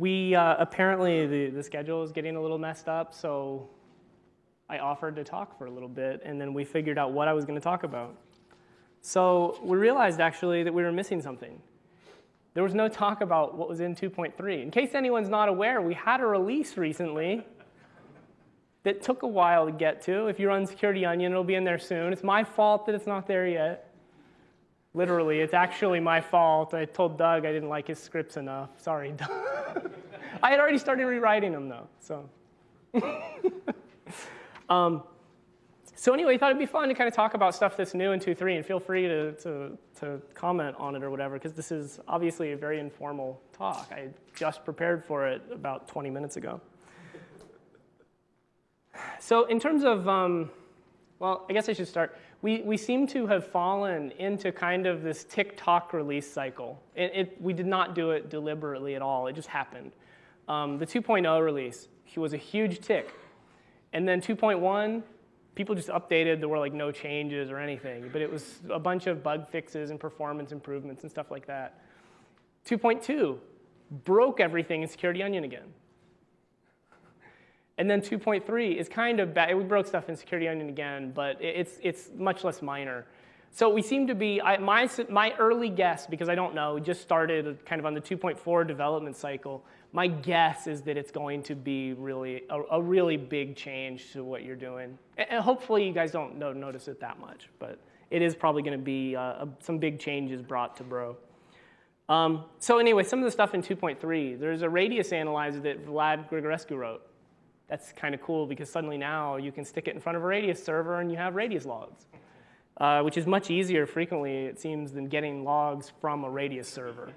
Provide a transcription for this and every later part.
we uh, apparently the, the schedule is getting a little messed up, so I offered to talk for a little bit, and then we figured out what I was going to talk about. So we realized actually that we were missing something. There was no talk about what was in 2.3. In case anyone's not aware, we had a release recently that took a while to get to. If you run Security Onion, it'll be in there soon. It's my fault that it's not there yet. Literally, it's actually my fault. I told Doug I didn't like his scripts enough. Sorry, Doug. I had already started rewriting them, though. So, um, so anyway, I thought it'd be fun to kind of talk about stuff that's new in 2.3, and feel free to, to, to comment on it or whatever, because this is obviously a very informal talk. I just prepared for it about 20 minutes ago. So in terms of, um, well, I guess I should start we, we seem to have fallen into kind of this tick-tock release cycle. It, it, we did not do it deliberately at all. It just happened. Um, the 2.0 release was a huge tick. And then 2.1, people just updated. There were like no changes or anything. But it was a bunch of bug fixes and performance improvements and stuff like that. 2.2 broke everything in Security Onion again. And then 2.3 is kind of bad. We broke stuff in Security Onion again, but it's, it's much less minor. So we seem to be, I, my, my early guess, because I don't know, we just started kind of on the 2.4 development cycle, my guess is that it's going to be really a, a really big change to what you're doing. And hopefully you guys don't notice it that much, but it is probably going to be uh, some big changes brought to Bro. Um, so anyway, some of the stuff in 2.3, there's a radius analyzer that Vlad Grigorescu wrote that's kind of cool because suddenly now you can stick it in front of a radius server and you have radius logs, uh, which is much easier frequently, it seems, than getting logs from a radius server.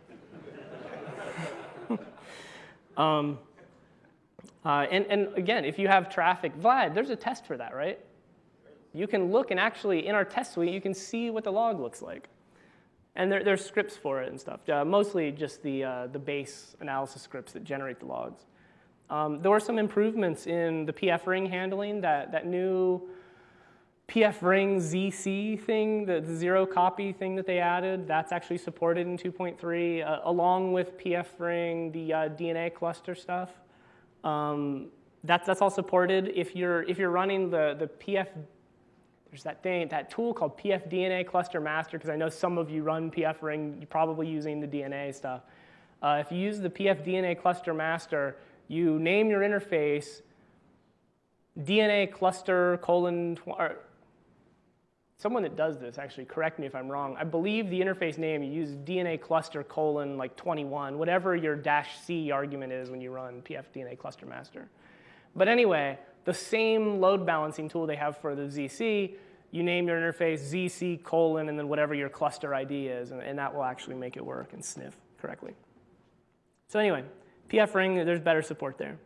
um, uh, and, and again, if you have traffic, Vlad, there's a test for that, right? You can look and actually, in our test suite, you can see what the log looks like. And there, there's scripts for it and stuff, uh, mostly just the, uh, the base analysis scripts that generate the logs. Um, there were some improvements in the PF ring handling, that, that new PF ring ZC thing, the, the, zero copy thing that they added, that's actually supported in 2.3, uh, along with PF ring, the uh, DNA cluster stuff. Um, that's, that's all supported. If you're, if you're running the, the PF, there's that thing, that tool called PF DNA cluster master, because I know some of you run PF ring, you're probably using the DNA stuff. Uh, if you use the PF DNA cluster master, you name your interface DNA cluster colon, or someone that does this actually correct me if I'm wrong. I believe the interface name you use DNA cluster colon like 21, whatever your dash C argument is when you run PF DNA cluster master. But anyway, the same load balancing tool they have for the ZC, you name your interface ZC colon and then whatever your cluster ID is, and, and that will actually make it work and sniff correctly. So anyway, PF ring, there's better support there.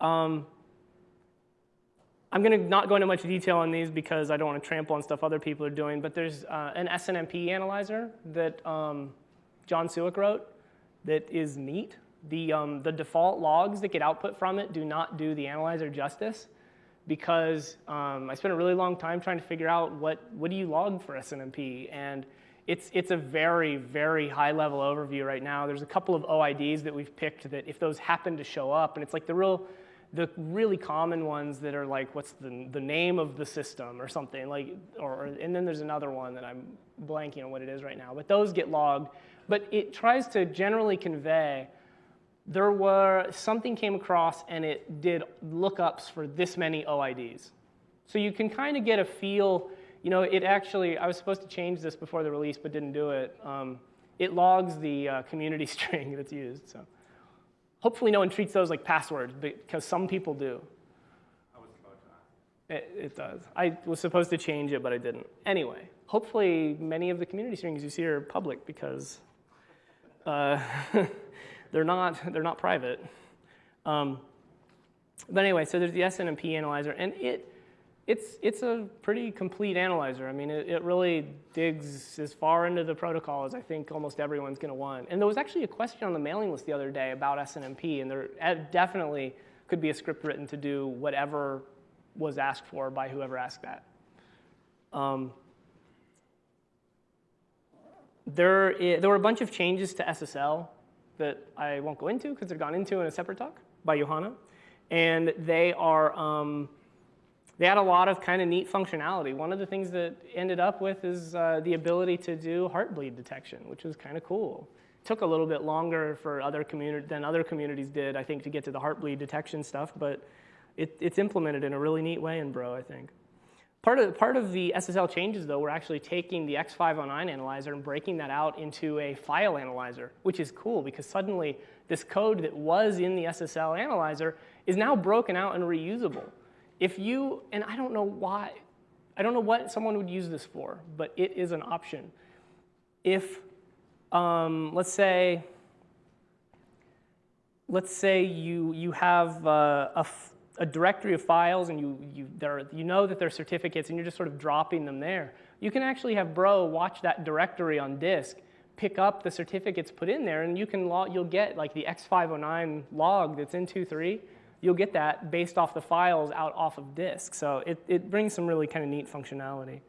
Um, I'm going to not go into much detail on these because I don't want to trample on stuff other people are doing, but there's uh, an SNMP analyzer that um, Jon Siwek wrote that is neat. The, um, the default logs that get output from it do not do the analyzer justice because um, I spent a really long time trying to figure out what, what do you log for SNMP. And it's, it's a very, very high level overview right now. There's a couple of OIDs that we've picked that if those happen to show up, and it's like the real, the really common ones that are like, what's the, the name of the system or something, like, or, and then there's another one that I'm blanking on what it is right now, but those get logged. But it tries to generally convey there were, something came across and it did lookups for this many OIDs. So you can kind of get a feel, you know, it actually, I was supposed to change this before the release, but didn't do it. Um, it logs the uh, community string that's used. So hopefully no one treats those like passwords, because some people do. It, it, does. I was supposed to change it, but I didn't. Anyway, hopefully many of the community strings you see are public because uh, they're, not, they're not private. Um, but anyway, so there's the SNMP analyzer, and it, it's, it's a pretty complete analyzer. I mean, it, it, really digs as far into the protocol as I think almost everyone's going to want. And there was actually a question on the mailing list the other day about SNMP, and there definitely could be a script written to do whatever was asked for by whoever asked that. Um, there, there were a bunch of changes to SSL that I won't go into because they're gone into in a separate talk by Johanna. And they are, um, they had a lot of kind of neat functionality. One of the things that ended up with is uh, the ability to do heartbleed detection, which was kind of cool. Took a little bit longer for other than other communities did, I think, to get to the heartbleed detection stuff, but it, it's implemented in a really neat way in Bro, I think. Part of, part of the SSL changes, though, we're actually taking the X509 analyzer and breaking that out into a file analyzer, which is cool because suddenly this code that was in the SSL analyzer is now broken out and reusable. If you, and I don't know why, I don't know what someone would use this for, but it is an option. If, um, let's say, let's say you, you have uh, a, a directory of files and you, you, there, you know that they're certificates and you're just sort of dropping them there. You can actually have Bro watch that directory on disk, pick up the certificates put in there, and you can log, you'll get like the X509 log that's in 2.3. You'll get that based off the files out off of disk. So it, it brings some really kind of neat functionality.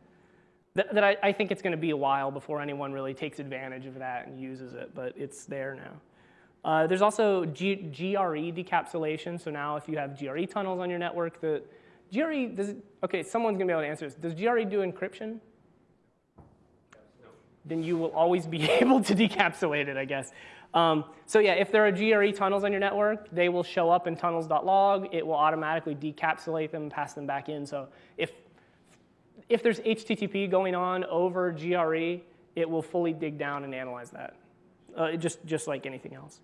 That, that I, I think it's going to be a while before anyone really takes advantage of that and uses it, but it's there now. Uh, there's also G GRE decapsulation. So now if you have GRE tunnels on your network, the GRE, does it, okay, someone's gonna be able to answer this. Does GRE do encryption? Then you will always be able to decapsulate it, I guess. Um, so yeah, if there are GRE tunnels on your network, they will show up in tunnels.log. It will automatically decapsulate them, and pass them back in. So if, if there's HTTP going on over GRE, it will fully dig down and analyze that, uh, just, just like anything else.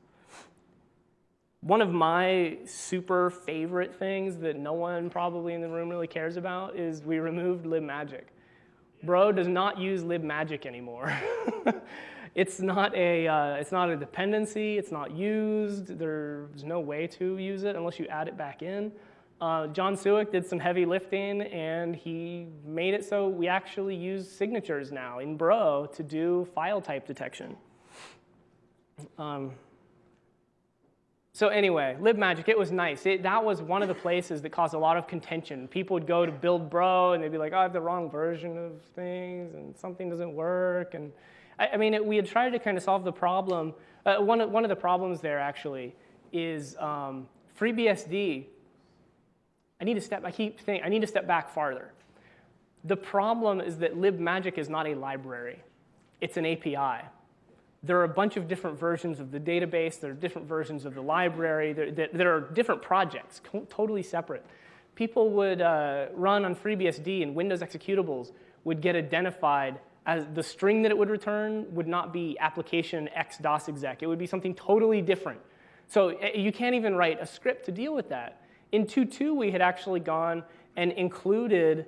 One of my super favorite things that no one probably in the room really cares about is we removed libmagic. Bro does not use libmagic anymore. it's, not a, uh, it's not a dependency, it's not used, there's no way to use it unless you add it back in. Uh, Jon Siwek did some heavy lifting and he made it so we actually use signatures now in Bro to do file type detection. Um, so anyway, LibMagic, it was nice. It, that was one of the places that caused a lot of contention. People would go to build bro and they'd be like, oh, I have the wrong version of things and something doesn't work. And I, I mean, it, we had tried to kind of solve the problem. Uh, one, of, one of the problems there actually is um, FreeBSD. I need to step, I keep thinking, I need to step back farther. The problem is that libmagic is not a library. It's an API there are a bunch of different versions of the database. There are different versions of the library. There, there, are different projects, totally separate. People would uh, run on FreeBSD and Windows executables would get identified as the string that it would return would not be application x DOS exec. It would be something totally different. So eh, you can't even write a script to deal with that. In 2.2, we had actually gone and included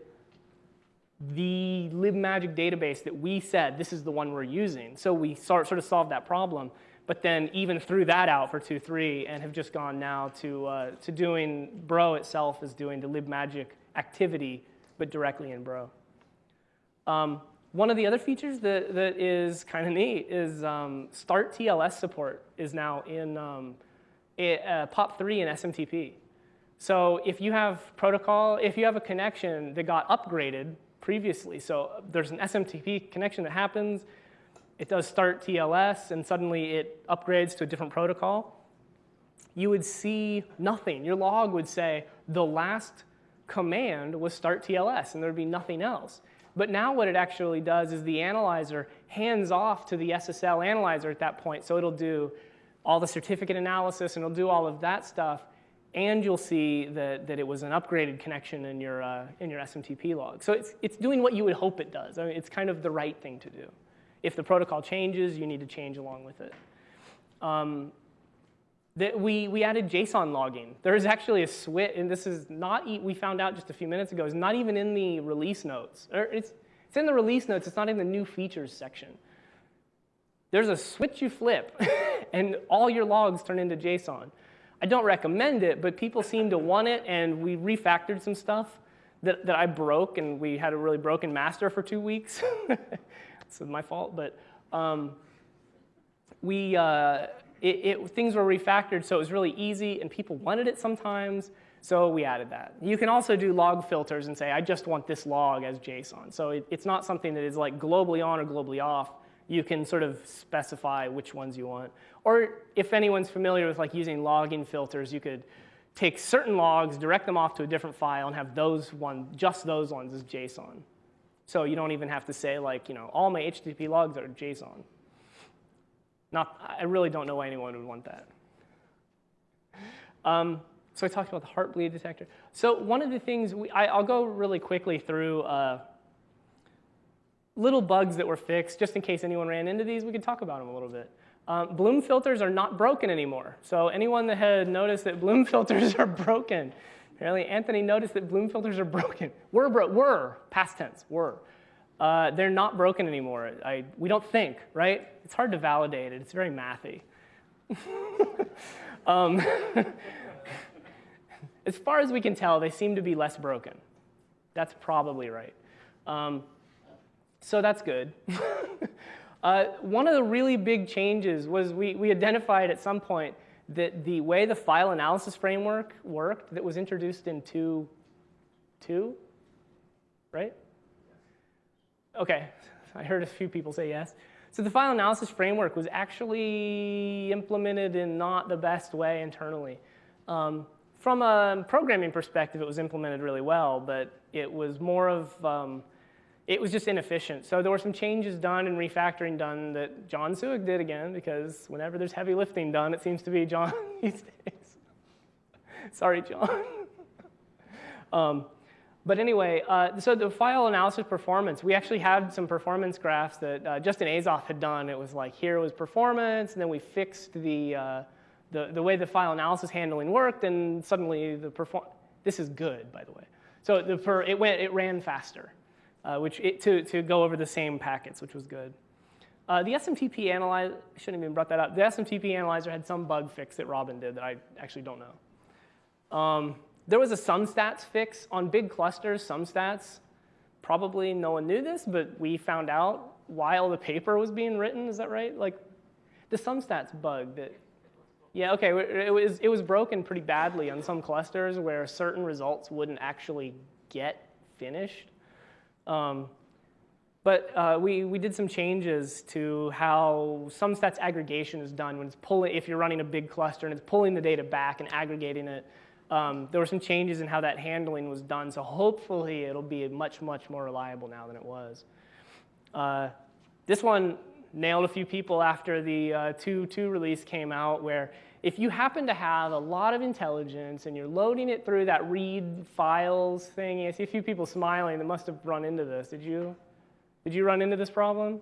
the libmagic database that we said this is the one we're using. So we sort, sort of solved that problem, but then even threw that out for 2.3 and have just gone now to, uh, to doing Bro itself is doing the libmagic activity, but directly in Bro. Um, one of the other features that, that is kind of neat is um, Start TLS support is now in um, a, uh, POP3 and SMTP. So if you have protocol, if you have a connection that got upgraded previously. So there's an SMTP connection that happens. It does start TLS, and suddenly it upgrades to a different protocol. You would see nothing. Your log would say the last command was start TLS, and there'd be nothing else. But now what it actually does is the analyzer hands off to the SSL analyzer at that point. So it'll do all the certificate analysis, and it'll do all of that stuff and you'll see that, that it was an upgraded connection in your, uh, in your SMTP log. So it's, it's doing what you would hope it does. I mean, it's kind of the right thing to do. If the protocol changes, you need to change along with it. Um, that we, we added JSON logging. There is actually a switch, and this is not, we found out just a few minutes ago, it's not even in the release notes. Or it's, it's in the release notes, it's not in the new features section. There's a switch you flip, and all your logs turn into JSON. I don't recommend it, but people seem to want it, and we refactored some stuff that, that I broke, and we had a really broken master for two weeks. it's my fault, but um, we, uh, it, it, things were refactored, so it was really easy, and people wanted it sometimes, so we added that. You can also do log filters and say, I just want this log as JSON. So it, it's not something that is like globally on or globally off. You can sort of specify which ones you want. Or if anyone's familiar with like using logging filters, you could take certain logs, direct them off to a different file, and have those one, just those ones as JSON. So you don't even have to say like, you know, all my HTTP logs are JSON. Not, I really don't know why anyone would want that. Um, so I talked about the heartbleed detector. So one of the things, we, I, will go really quickly through uh, little bugs that were fixed, just in case anyone ran into these, we could talk about them a little bit. Um, bloom filters are not broken anymore. So anyone that had noticed that bloom filters are broken, apparently Anthony noticed that bloom filters are broken. Were, bro were past tense, were. Uh, they're not broken anymore. I, we don't think, right? It's hard to validate it. It's very mathy. um, as far as we can tell, they seem to be less broken. That's probably right. Um, so that's good. uh, one of the really big changes was we, we identified at some point that the way the file analysis framework worked that was introduced in 2, 2, right? Okay, I heard a few people say yes. So the file analysis framework was actually implemented in not the best way internally. Um, from a programming perspective, it was implemented really well, but it was more of um, it was just inefficient. So there were some changes done and refactoring done that Jon Siwek did again, because whenever there's heavy lifting done, it seems to be John these days. Sorry, John. um, but anyway, uh, so the file analysis performance, we actually had some performance graphs that uh, Justin Azoff had done. It was like, here was performance, and then we fixed the, uh, the, the way the file analysis handling worked, and suddenly the perform, this is good, by the way. So the per, it, went, it ran faster uh, which it, to, to go over the same packets, which was good. Uh, the SMTP analyzer, I shouldn't have even brought that up. The SMTP analyzer had some bug fix that Robin did that I actually don't know. Um, there was a SumStats fix on big clusters, SumStats. Probably no one knew this, but we found out while the paper was being written, is that right? Like the SumStats bug that, yeah, okay, it was, it was broken pretty badly on some clusters where certain results wouldn't actually get finished. Um, but uh, we, we did some changes to how SumStats aggregation is done when it's pulling, if you're running a big cluster and it's pulling the data back and aggregating it. Um, there were some changes in how that handling was done, so hopefully it'll be much, much more reliable now than it was. Uh, this one nailed a few people after the 2.2 uh, release came out where if you happen to have a lot of intelligence and you're loading it through that read files thing, I see a few people smiling that must have run into this. Did you? Did you run into this problem?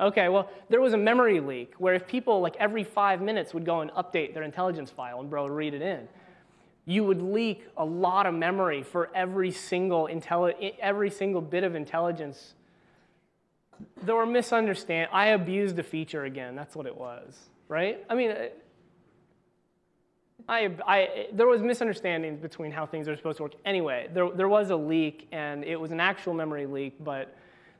Okay, well, there was a memory leak where if people like every five minutes would go and update their intelligence file and bro read it in, you would leak a lot of memory for every single every single bit of intelligence. There were misunderstand. I abused a feature again. That's what it was right? I mean, uh, I, I, there was misunderstandings between how things are supposed to work. Anyway, there, there was a leak, and it was an actual memory leak, but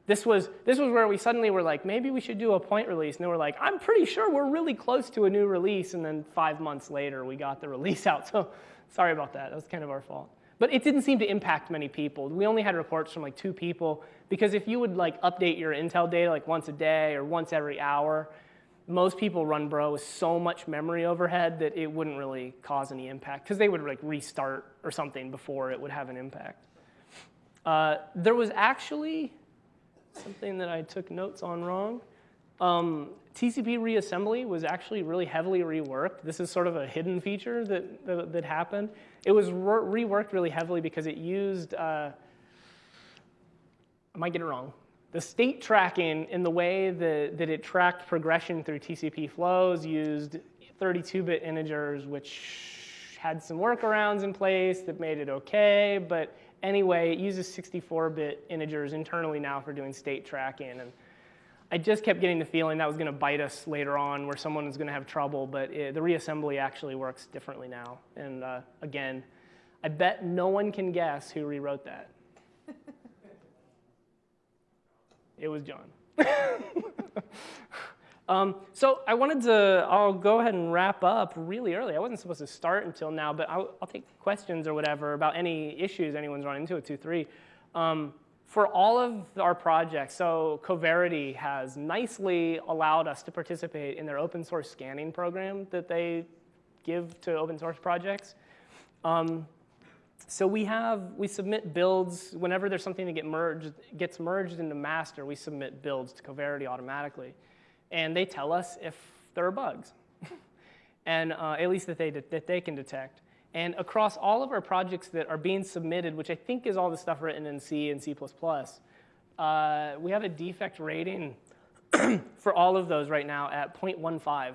this was, this was where we suddenly were like, maybe we should do a point release. And they were like, I'm pretty sure we're really close to a new release. And then five months later, we got the release out. So sorry about that. That was kind of our fault. But it didn't seem to impact many people. We only had reports from like two people. Because if you would like update your Intel data like once a day or once every hour, most people run Bro with so much memory overhead that it wouldn't really cause any impact because they would like restart or something before it would have an impact. Uh, there was actually something that I took notes on wrong. Um, TCP reassembly was actually really heavily reworked. This is sort of a hidden feature that, that, that happened. It was re reworked really heavily because it used, uh, I might get it wrong, the state tracking in the way that, that it tracked progression through TCP flows used 32-bit integers, which had some workarounds in place that made it okay, but anyway, it uses 64-bit integers internally now for doing state tracking. And I just kept getting the feeling that was going to bite us later on where someone was going to have trouble, but it, the reassembly actually works differently now. And uh, again, I bet no one can guess who rewrote that. It was John. um, so I wanted to, I'll go ahead and wrap up really early. I wasn't supposed to start until now, but I'll, I'll take questions or whatever about any issues anyone's run into with 2.3. Um, for all of our projects, so Coverity has nicely allowed us to participate in their open source scanning program that they give to open source projects. Um, so we have, we submit builds, whenever there's something that get merged, gets merged into master, we submit builds to Coverity automatically. And they tell us if there are bugs, and uh, at least that they, that they can detect. And across all of our projects that are being submitted, which I think is all the stuff written in C and C++, uh, we have a defect rating for all of those right now at 0.15.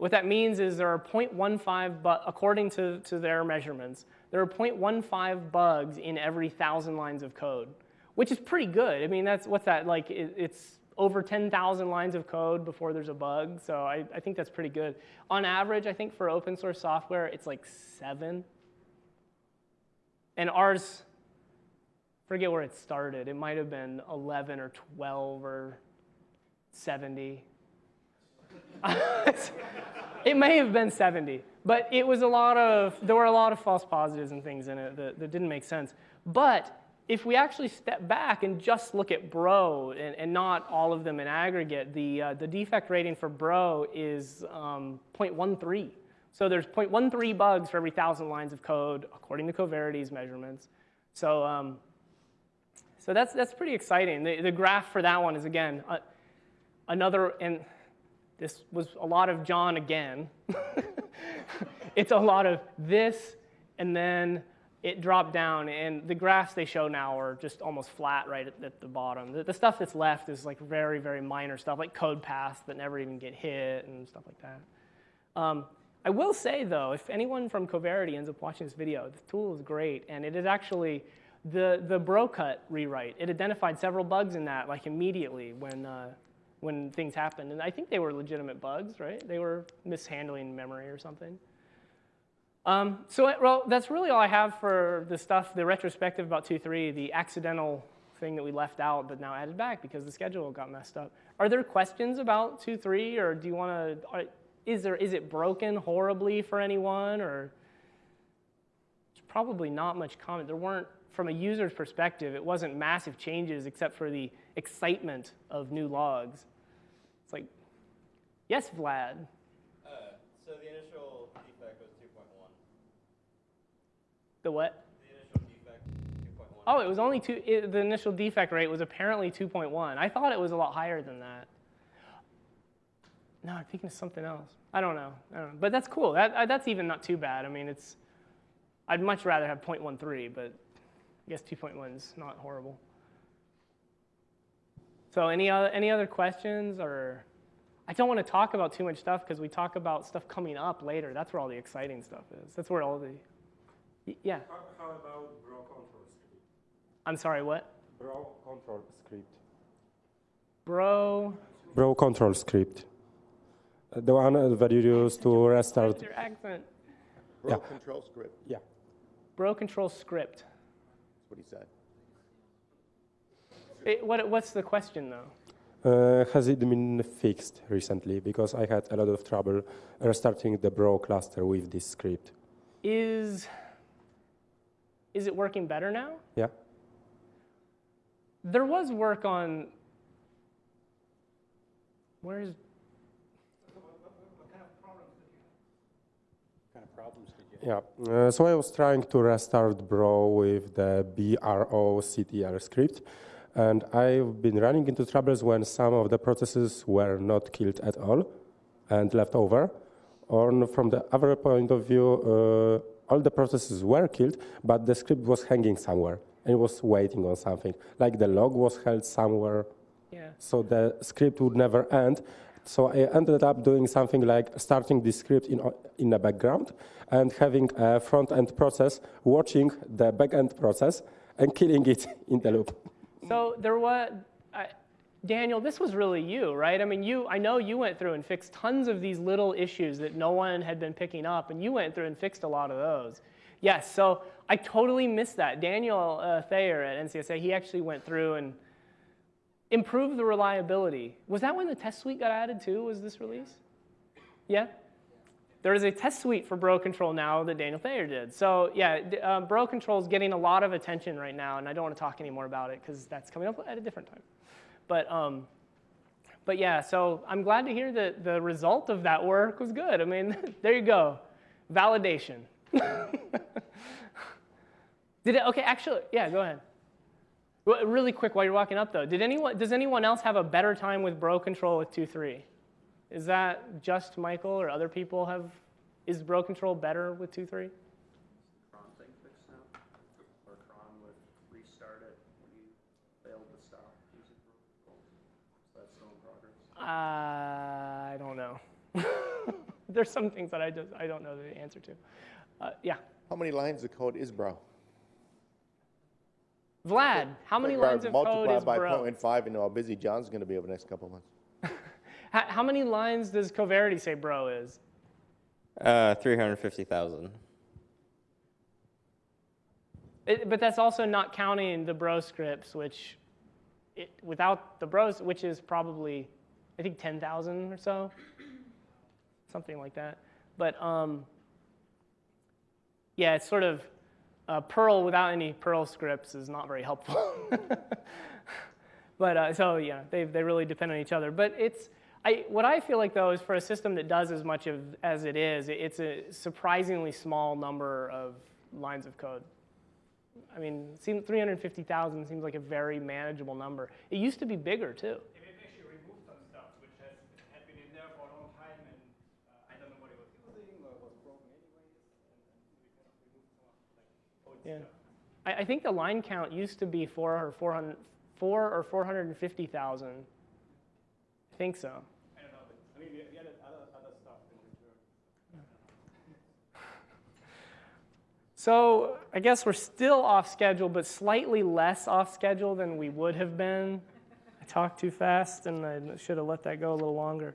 What that means is there are 0.15, but according to, to their measurements, there are 0.15 bugs in every thousand lines of code, which is pretty good. I mean, that's what's that like? It, it's over 10,000 lines of code before there's a bug. So I, I think that's pretty good. On average, I think for open source software, it's like seven. And ours, forget where it started. It might have been 11 or 12 or 70. it may have been 70, but it was a lot of, there were a lot of false positives and things in it that, that didn't make sense. But if we actually step back and just look at Bro and, and not all of them in aggregate, the, uh, the defect rating for Bro is um, 0.13. So there's 0.13 bugs for every 1,000 lines of code, according to Coverity's measurements. So, um, so that's, that's pretty exciting. The, the graph for that one is, again, uh, another, and this was a lot of John again. it's a lot of this, and then it dropped down, and the graphs they show now are just almost flat right at, at the bottom. The, the, stuff that's left is like very, very minor stuff, like code paths that never even get hit and stuff like that. Um, I will say, though, if anyone from Coverity ends up watching this video, the tool is great, and it is actually the, the bro cut rewrite. It identified several bugs in that, like immediately when, uh, when things happened. And I think they were legitimate bugs, right? They were mishandling memory or something. Um, so well, that's really all I have for the stuff, the retrospective about 2.3, the accidental thing that we left out but now added back because the schedule got messed up. Are there questions about 2.3 or do you want to, is, there, is it broken horribly for anyone or it's probably not much comment. There weren't, from a user's perspective, it wasn't massive changes except for the excitement of new logs. It's like, yes, Vlad. The what? The initial defect, 2.1. Oh, it was only two, it, the initial defect rate was apparently 2.1. I thought it was a lot higher than that. No, I'm thinking of something else. I don't know. I don't know. But that's cool. That, uh, that's even not too bad. I mean, it's, I'd much rather have 0.13, but I guess 2.1 is not horrible. So any other, any other questions or? I don't want to talk about too much stuff because we talk about stuff coming up later. That's where all the exciting stuff is. That's where all the yeah. How, how about bro control script? I'm sorry, what? Bro control script. Bro. Bro control script. Uh, the one that you use to restart. Your accent. Bro yeah. control script. Yeah. Bro control script. That's what he said. It, what, what's the question though? Uh, has it been fixed recently? Because I had a lot of trouble restarting the Bro cluster with this script. Is is it working better now? Yeah. There was work on, where's, Yeah, uh, so I was trying to restart Bro with the BROCTL script, and I've been running into troubles when some of the processes were not killed at all and left over. Or from the other point of view, uh, all the processes were killed, but the script was hanging somewhere and was waiting on something. Like the log was held somewhere, yeah. so the script would never end. So I ended up doing something like starting the script in, in the background and having a front-end process watching the back-end process and killing it in the loop. So there was, Daniel, this was really you, right? I mean, you, I know you went through and fixed tons of these little issues that no one had been picking up, and you went through and fixed a lot of those. Yes, so I totally missed that. Daniel uh, Thayer at NCSA, he actually went through and improved the reliability. Was that when the test suite got added too, was this release? Yeah? There is a test suite for Bro Control now that Daniel Thayer did. So yeah, uh, Bro Control is getting a lot of attention right now, and I don't want to talk anymore about it because that's coming up at a different time. But um, but yeah, so I'm glad to hear that the result of that work was good. I mean, there you go, validation. Did it? Okay, actually, yeah, go ahead. Really quick, while you're walking up though, did anyone? Does anyone else have a better time with Bro Control with 2.3? Is that just Michael or other people have? Is Bro Control better with 2.3? Cron thing fixed now? Or Cron would restart it when you failed to stop using protocol? So that's still in progress. I don't know. There's some things that I just I don't know the answer to. Uh, yeah, How many lines of code is bro? Vlad, how many Figure lines of code is bro? Multiply by Bro? 0.5 and know how busy John's going to be over the next couple of months. How, how many lines does Coverity say Bro is? Uh, 350,000. But that's also not counting the Bro scripts, which it, without the Bros, which is probably I think 10,000 or so, something like that. But um, yeah, it's sort of uh, Perl without any Perl scripts is not very helpful. but uh, so yeah, they they really depend on each other. But it's I, what I feel like though is for a system that does as much of, as it is, it's a surprisingly small number of lines of code. I mean, 350,000 seems like a very manageable number. It used to be bigger too. They've actually removed some stuff which has had been in there for a long time, and uh, I don't know what it was using or was broken anyways, and then we kind of removed some of like code Yeah. I, I think the line count used to be four or 400, four or 450,000. I think so. I don't know, but I mean, we other, other stuff. So I guess we're still off schedule, but slightly less off schedule than we would have been. I talked too fast, and I should have let that go a little longer.